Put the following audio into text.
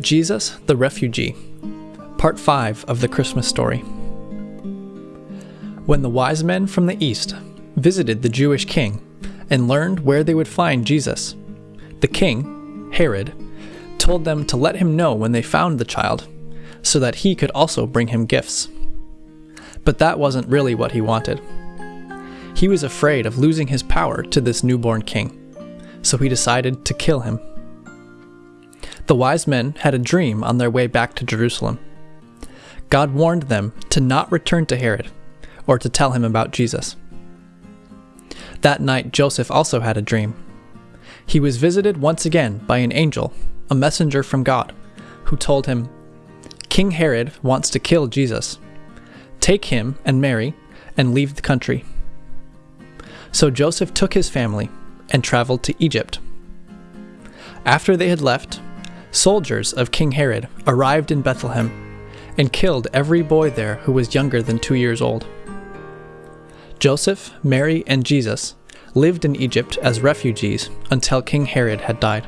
Jesus the Refugee, Part 5 of the Christmas story. When the wise men from the east visited the Jewish king and learned where they would find Jesus, the king, Herod, told them to let him know when they found the child, so that he could also bring him gifts. But that wasn't really what he wanted. He was afraid of losing his power to this newborn king, so he decided to kill him. The wise men had a dream on their way back to Jerusalem. God warned them to not return to Herod or to tell him about Jesus. That night, Joseph also had a dream. He was visited once again by an angel, a messenger from God, who told him, King Herod wants to kill Jesus. Take him and Mary and leave the country. So Joseph took his family and traveled to Egypt. After they had left, soldiers of King Herod arrived in Bethlehem and killed every boy there who was younger than two years old. Joseph, Mary, and Jesus lived in Egypt as refugees until King Herod had died.